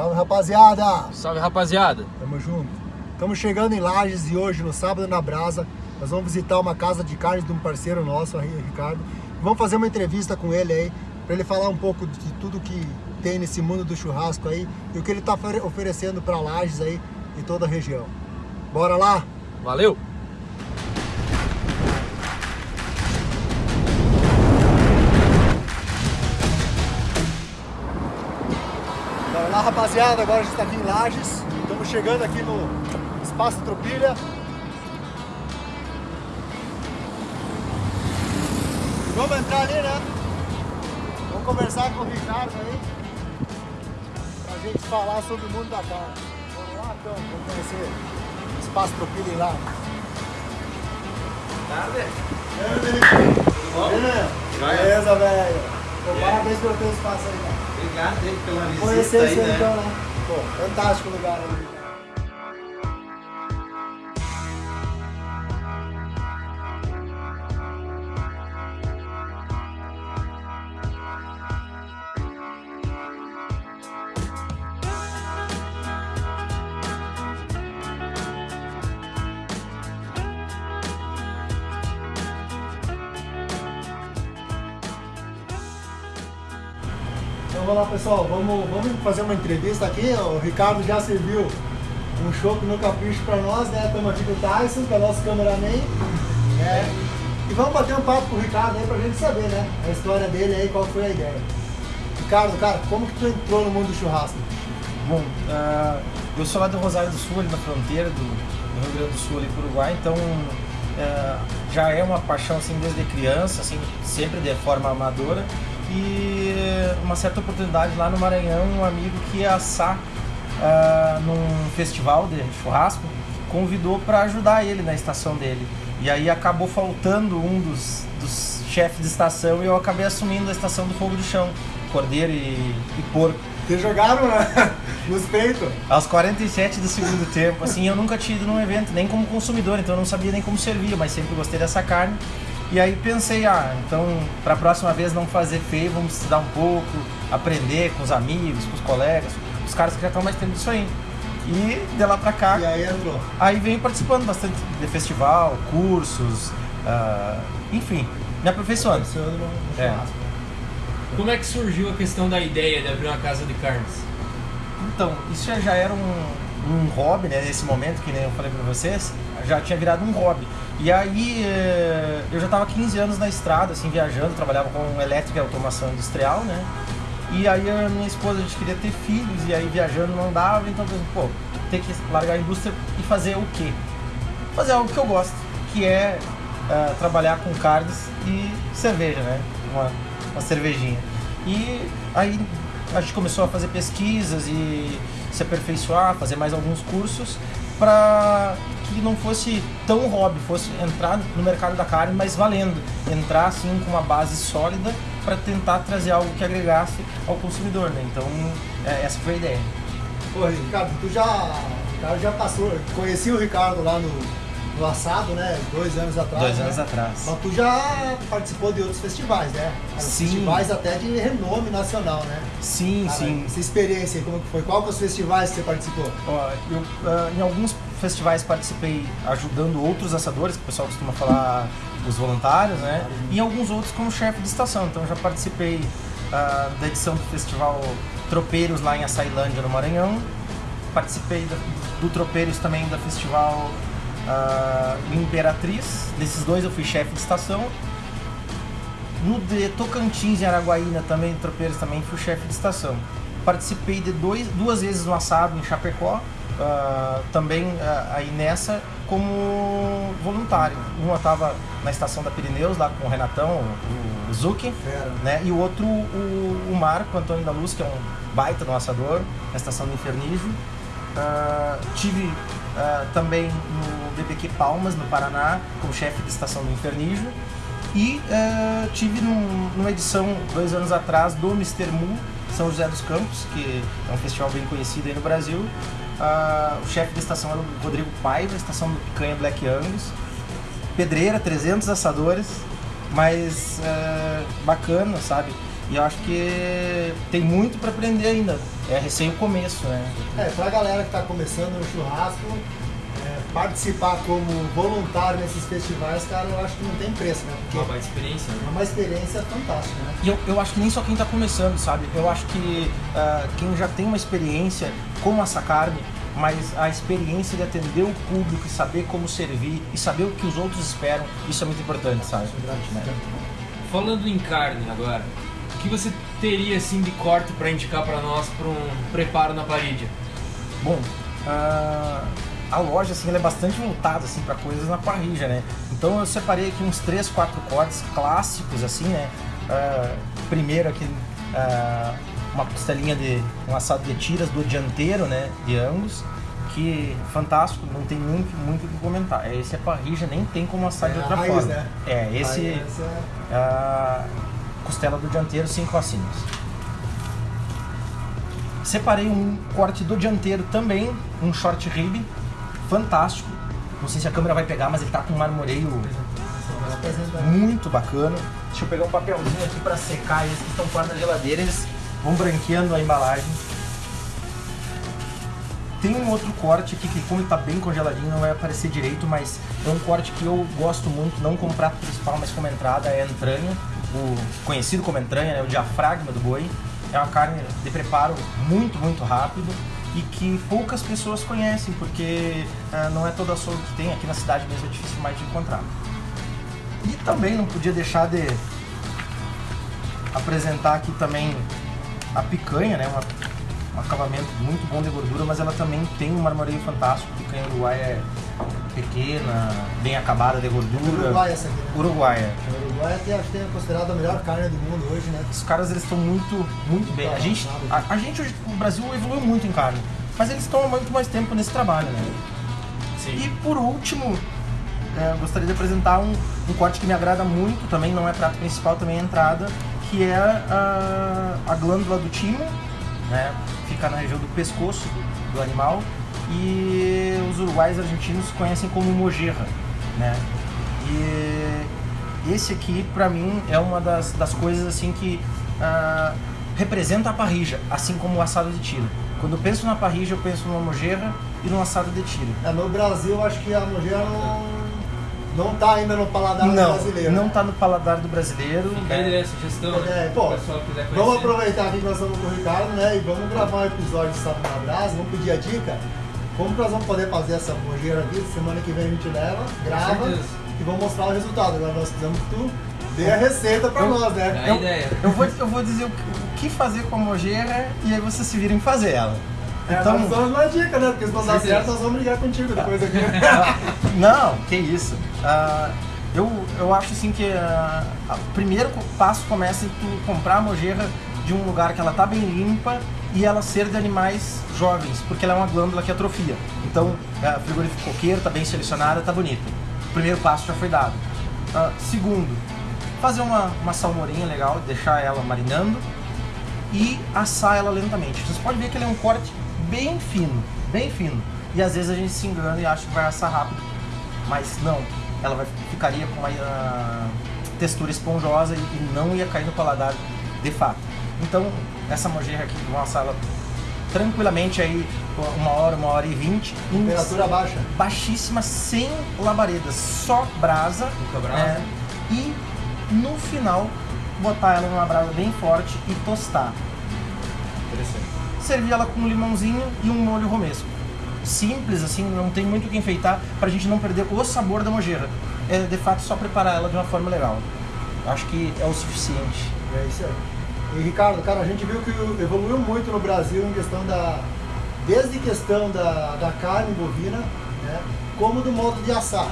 Salve, rapaziada! Salve, rapaziada! Tamo junto. Estamos chegando em Lages e hoje, no sábado na Brasa, nós vamos visitar uma casa de carnes de um parceiro nosso, o Ricardo. Vamos fazer uma entrevista com ele aí, para ele falar um pouco de tudo que tem nesse mundo do churrasco aí e o que ele está oferecendo para Lages aí e toda a região. Bora lá? Valeu! Bora lá, rapaziada. Agora a gente está aqui em Lages. Estamos chegando aqui no Espaço Tropilha. Vamos entrar ali, né? Vamos conversar com o Ricardo aí. Pra gente falar sobre o mundo da carne. Vamos lá, então. Vamos conhecer o Espaço Tropilha em Lages. Tarde. Tudo bom? Beleza, velho. Pô, Parabéns pelo teu espaço aí, cara. Obrigado pela visita Conhecer aí, isso aí, né? então, né? Pô, fantástico lugar aí. Então vamos lá pessoal, vamos, vamos fazer uma entrevista aqui. O Ricardo já serviu um chopp no capricho para nós, né? Estamos aqui com o Tyson, que é nosso cameraman. né? E vamos bater um papo com o Ricardo aí pra gente saber, né? A história dele aí, qual foi a ideia. Ricardo, cara, como que tu entrou no mundo do churrasco? Bom, ah, eu sou lá do Rosário do Sul, ali na fronteira do, do Rio Grande do Sul, ali pro Uruguai, então ah, já é uma paixão assim desde criança, assim, sempre de forma amadora. E uma certa oportunidade lá no Maranhão, um amigo que ia assar ah, num festival de churrasco, convidou para ajudar ele na estação dele. E aí acabou faltando um dos, dos chefes de estação e eu acabei assumindo a estação do fogo de chão, cordeiro e, e porco. Vocês jogaram né? nos peitos? Aos 47 do segundo tempo, assim, eu nunca tinha ido num evento, nem como consumidor, então eu não sabia nem como servir, mas sempre gostei dessa carne. E aí pensei, ah, então para a próxima vez não fazer feio, vamos estudar um pouco, aprender com os amigos, com os colegas, os caras que já estão mais tempo disso aí. E de lá pra cá, E aí entrou. aí venho participando bastante de festival, cursos, ah, enfim, me aperfeiçoando. É. Como é que surgiu a questão da ideia de abrir uma casa de carnes? Então, isso já- já era um, um hobby, né? Nesse momento, que nem eu falei pra vocês, já tinha virado um hobby. E aí, eh, eu já estava 15 anos na estrada, assim, viajando, trabalhava com elétrica e automação industrial, né? E aí a minha esposa, a gente queria ter filhos, e aí viajando não dava, então, pensei, pô, ter que largar a indústria e fazer o quê? Fazer algo que eu gosto, que é ah, trabalhar com carnes e cerveja, né? Uma, uma cervejinha. E aí a gente começou a fazer pesquisas e se aperfeiçoar, fazer mais alguns cursos para que não fosse tão hobby, fosse entrar no mercado da carne, mas valendo, entrar assim com uma base sólida para tentar trazer algo que agregasse ao consumidor, né? Então é, essa foi a ideia. Pô, Ricardo, tu já, Ricardo já passou, conheci o Ricardo lá no, no assado, né? Dois anos atrás. Dois né? anos atrás. Mas tu já participou de outros festivais, né? Sim. Festivais até de renome nacional, né? Sim, Cara, sim. Essa experiência aí, como que foi? Qual que é os festivais que você participou? Ó, eu, ah, em alguns festivais participei ajudando outros assadores, que o pessoal costuma falar os voluntários, né? E alguns outros como chefe de estação. Então já participei ah, da edição do festival Tropeiros lá em Açailândia, no Maranhão. Participei da- do Tropeiros também da festival ah, Imperatriz. Desses dois eu fui chefe de estação. No de Tocantins, em Araguaína, também, Tropeiros, também fui chefe de estação. Participei de dois, duas vezes no assado em Chapecó, ah, também ah, aí nessa como voluntário. Uma estava na estação da Pirineus, lá com o Renatão, o, o Fera. né? E o outro, o, o Marco Antônio da Luz, que é um baita no assador, na estação do Infernijo. Ah, tive também no BBQ Palmas, no Paraná, como chefe de estação do Infernijo. E tive num- numa edição, dois anos atrás, do Mr. Mu, São José dos Campos, que é um festival bem conhecido aí no Brasil. Ah, o chefe da estação era o Rodrigo Paiva, estação do Picanha Black Angus. Pedreira, 300 assadores, mas ah, bacana, sabe? E eu acho que tem muito para aprender ainda. É recém o começo, né? É, pra galera que tá começando no churrasco, é, participar como voluntário nesses festivais, cara, eu acho que não tem preço, né? Porque Uma experiência, né? é uma experiência fantástica, né? E eu, eu acho que nem só quem está começando, sabe? Eu acho que ah, quem já tem uma experiência como essa carne, mas a experiência de atender o público e saber como servir e saber o que os outros esperam, isso é muito importante, sabe? Né? Falando em carne agora, o que você teria assim de corte para indicar para nós para um preparo na parede? Bom, ah, a loja assim, ela é bastante voltada assim, para coisas na parrilla, né? Então eu separei aqui uns 3, 4 cortes clássicos, assim, né? Ah, primeiro aqui, ah, uma costelinha de um assado de tiras do dianteiro, né? De Angus, que fantástico, não tem nem muito o que comentar. Esse é parrilla, nem tem como assar de É a outra raiz, forma. né? É, esse é- a costela do dianteiro, cinco ossinhos. Separei um corte do dianteiro também, um short rib, fantástico. Não sei se a câmera vai pegar, mas ele tá com um marmoreio muito bacana. Deixa eu pegar um papelzinho aqui para secar eles que estão fora da geladeira, eles vão branqueando a embalagem. Tem um outro corte aqui que como ele tá bem congeladinho não vai aparecer direito, mas é um corte que eu gosto muito, não como prato principal, mas como entrada, é a entranha, o conhecido como entranha, né, o diafragma do boi. É uma carne de preparo muito, muito rápido e que poucas pessoas conhecem, porque ah, não é todo açougue que tem, aqui na cidade mesmo é difícil mais de encontrar. E também não podia deixar de apresentar aqui também a picanha, né? Uma, um acabamento muito bom de gordura, mas ela também tem um marmoreio fantástico. A picanha uruguaia é pequena, bem acabada de gordura. Uruguai essa aqui, né? Uruguaia. O Uruguai até acho que é considerado a melhor carne do mundo hoje, né? Os caras eles estão muito, muito bem. A gente, a, a gente hoje, o Brasil evoluiu muito em carne, mas eles estão há muito mais tempo nesse trabalho, né? E por último, é, eu gostaria de apresentar um, um corte que me agrada muito, também não é prato principal, também é entrada, que é a, a glândula do timo, né? Fica na região do pescoço do, animal e os uruguais argentinos conhecem como mojerra, né? E esse aqui, pra mim, é uma das, das coisas assim que ah, representa a parrija, assim como o assado de tiro. Quando eu penso na parrija, eu penso numa mojerra e num assado de tiro. É, no Brasil, acho que a mojeira não, não tá ainda no paladar Não, brasileiro. não né? tá no paladar do brasileiro. Fica aí a sugestão, né? É, pô. Vamos aproveitar aqui que nós estamos com o Ricardo, né? E vamos gravar um episódio de Sábado na Brasa, vamos pedir a dica. Como que nós vamos poder fazer essa mojeira aqui? Semana que vem a gente leva, grava e vamos mostrar o resultado. Agora nós precisamos que tu dê a receita pra Eu- nós, né? Dá a Eu, ideia. eu vou, eu vou dizer o que, fazer com a mojerra e aí vocês se virem fazer ela. É, Então, nós de uma dica, né? Porque se não certo, nós vamos brigar contigo depois aqui. não, que isso. Ah, eu, eu acho assim que ah, o primeiro passo começa em tu comprar a mojerra de um lugar que ela tá bem limpa e ela ser de animais jovens, porque ela é uma glândula que atrofia. Então, a frigorífico coqueiro tá bem selecionada, tá bonito. O primeiro passo já foi dado. Ah, segundo, fazer uma, uma salmourinha legal, deixar ela marinando e assar ela lentamente. Vocês podem ver que ele é um corte bem fino, bem fino. E às vezes a gente se engana e acha que vai assar rápido. Mas não, ela vai, ficaria com uma ah, textura esponjosa e, e não ia cair no paladar de fato. Então, essa mojerra aqui, vamos assar ela tranquilamente aí uma hora, uma hora e vinte. em Temperatura baixa. baixíssima, sem labaredas, só brasa. Brasa. é, e no final, botar ela numa brasa bem forte e tostar. Interessante. Servir ela com um limãozinho e um molho romesco. Simples assim, não tem muito o que enfeitar pra gente não perder o sabor da mojerra. É de fato só preparar ela de uma forma legal. Acho que é o suficiente. É isso aí. E Ricardo, cara, a gente viu que evoluiu muito no Brasil em questão da. Desde questão da, da carne bovina, né? Como do modo de assar.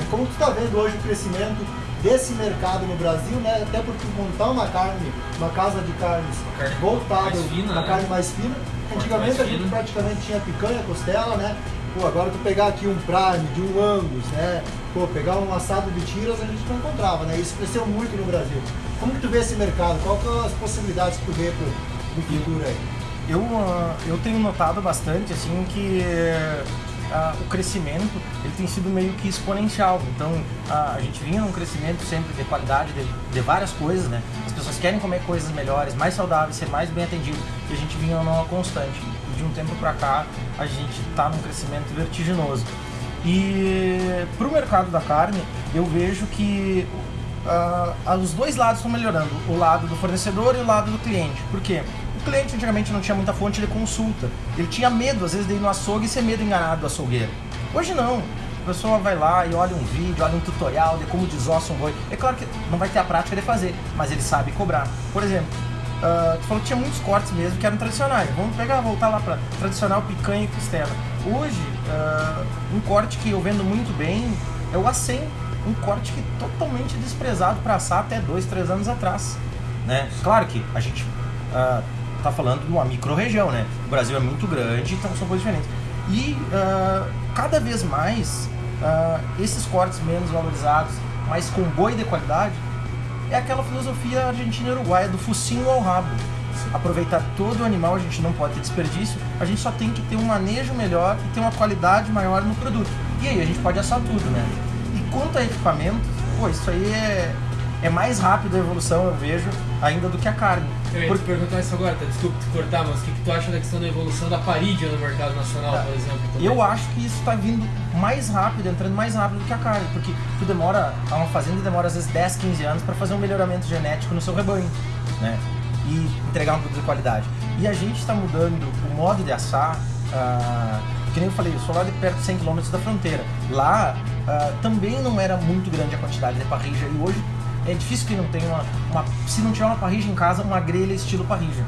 É, Como tu está vendo hoje o crescimento desse mercado no Brasil, né? Até porque montar uma carne, uma casa de carnes carne voltada, fina, uma né? carne mais fina. Antigamente mais a gente fino. praticamente tinha picanha, costela, né? Pô, agora tu pegar aqui um prime, de um angus, né? Pô, pegar um assado de tiras a gente não encontrava, né? Isso cresceu muito no Brasil. Como que tu vê esse mercado? Qual que são as possibilidades que tu vê pro, pro futuro aí? Eu, ah, eu tenho notado bastante assim que ah, o crescimento ele tem sido meio que exponencial. Então ah, a gente vinha num crescimento sempre de qualidade de, de, várias coisas, né? As pessoas querem comer coisas melhores, mais saudáveis, ser mais bem atendido e a gente vinha numa constante. E de um tempo para cá a gente está num crescimento vertiginoso. E para o mercado da carne eu vejo que uh, os dois lados estão melhorando, o lado do fornecedor e o lado do cliente. Por quê? Cliente antigamente não tinha muita fonte de consulta. Ele tinha medo, às vezes, de ir no açougue e ser medo enganado do açougueiro. Hoje não. A pessoa vai lá e olha um vídeo, olha um tutorial de como desossa um boi. É claro que não vai ter a prática de fazer, mas ele sabe cobrar. Por exemplo, uh, tu falou que tinha muitos cortes mesmo que eram tradicionais. Vamos pegar, voltar lá para tradicional picanha e costela. Hoje, uh, um corte que eu vendo muito bem é o A100. Um corte que é totalmente desprezado para assar até dois, três anos atrás. Né? Claro que a gente uh, tá falando de uma micro-região, né? O Brasil é muito grande, então são coisas diferentes. E uh, cada vez mais, uh, esses cortes menos valorizados, mas com boi de qualidade, é aquela filosofia argentina uruguaia do focinho ao rabo. Aproveitar todo o animal, a gente não pode ter desperdício, a gente só tem que ter um manejo melhor e ter uma qualidade maior no produto. E aí a gente pode assar tudo, né? E quanto a equipamento, pô, isso aí é, é mais rápido a evolução, eu vejo, ainda do que a carne. Eu ia Por... te perguntar isso agora, tá? desculpa te cortar, mas o que, que tu acha da questão da evolução da parídia no mercado nacional, por exemplo? Também? Eu acho que isso está vindo mais rápido, entrando mais rápido do que a carne, porque tu demora, uma fazenda demora às vezes 10, 15 anos para fazer um melhoramento genético no seu rebanho, né? E entregar um produto de qualidade. E a gente está mudando o modo de assar, uh, que nem eu falei, eu sou lá de perto de 100 km da fronteira. Lá uh, também não era muito grande a quantidade de parrija e hoje é difícil que não tenha uma, uma, Se não tiver uma parrija em casa, uma grelha estilo parrija.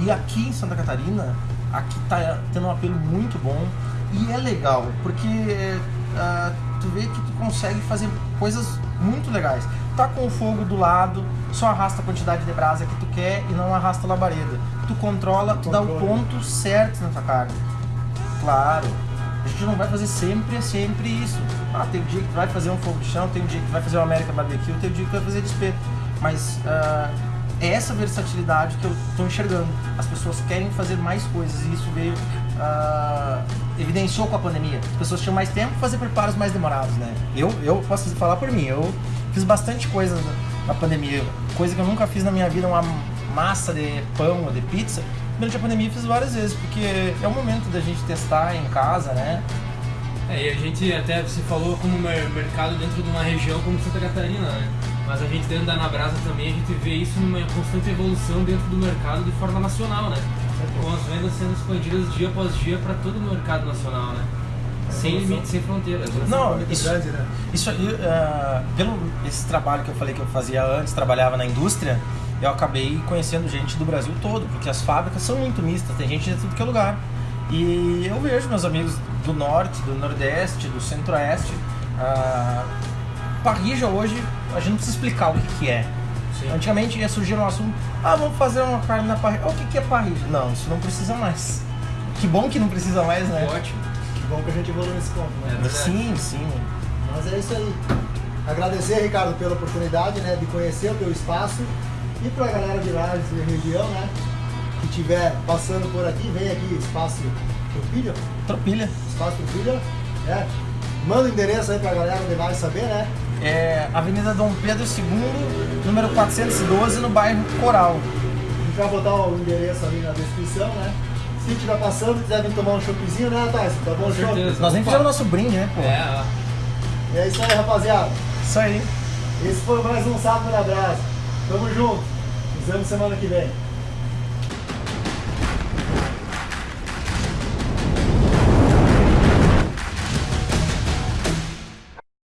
E aqui em Santa Catarina, aqui tá tendo um apelo muito bom e é legal, porque uh, tu vê que tu consegue fazer coisas muito legais. Tá com o fogo do lado, só arrasta a quantidade de brasa que tu quer e não arrasta a labareda. Tu controla, tu dá o ponto certo na tua carne. Claro, a gente não vai fazer sempre, sempre isso. Ah, tem um dia que tu vai fazer um fogo de chão, tem um dia que tu vai fazer uma América Barbecue, tem um dia que tu vai fazer despeto. Mas uh, é essa versatilidade que eu estou enxergando. As pessoas querem fazer mais coisas e isso veio, uh, evidenciou com a pandemia. As pessoas tinham mais tempo para fazer preparos mais demorados, né? Eu, eu posso falar por mim, eu fiz bastante coisa na pandemia, coisa que eu nunca fiz na minha vida, uma massa de pão ou de pizza durante a pandemia fiz várias vezes, porque é o momento da gente testar em casa, né? É, e a gente até você falou como mercado dentro de uma região como Santa Catarina, né? Mas a gente dentro da Anabrasa também, a gente vê isso numa constante evolução dentro do mercado de forma nacional, né? Com as vendas sendo expandidas dia após dia para todo o mercado nacional, né? Sem limites, sem fronteiras. Né? Não, isso, isso aí, uh, pelo esse trabalho que eu falei que eu fazia antes, trabalhava na indústria, eu acabei conhecendo gente do Brasil todo, porque as fábricas são muito mistas, tem gente de tudo que é lugar. E eu vejo meus amigos do norte, do nordeste, do centro-oeste. Uh, parrija hoje, a gente não precisa explicar o que, que é. Sim. Antigamente ia surgir um assunto, ah, vamos fazer uma carne na parrija. O que, que é parrija? Não, isso não precisa mais. Que bom que não precisa mais, né? Ótimo. Que bom que a gente evoluiu nesse ponto, né? É sim, sim. Mas é isso aí. Agradecer, Ricardo, pela oportunidade né, de conhecer o teu espaço e para a galera de Lages e região, né? Que estiver passando por aqui, vem aqui, Espaço Tropilha. Tropilha. Espaço Tropilha. É. Manda o endereço aí para a galera de Lages saber, né? É Avenida Dom Pedro II, número 412, no bairro Coral. A gente vai botar o endereço ali na descrição, né? Se estiver passando, quiser vir tomar um choppzinho, né, Tyson? Tá bom, show? Nós nem fizemos o nosso brinde, né, pô? É, ó. É isso aí, rapaziada. Isso aí. Esse foi mais um Sábado na Brasa. Tamo junto. Nos vemos semana que vem.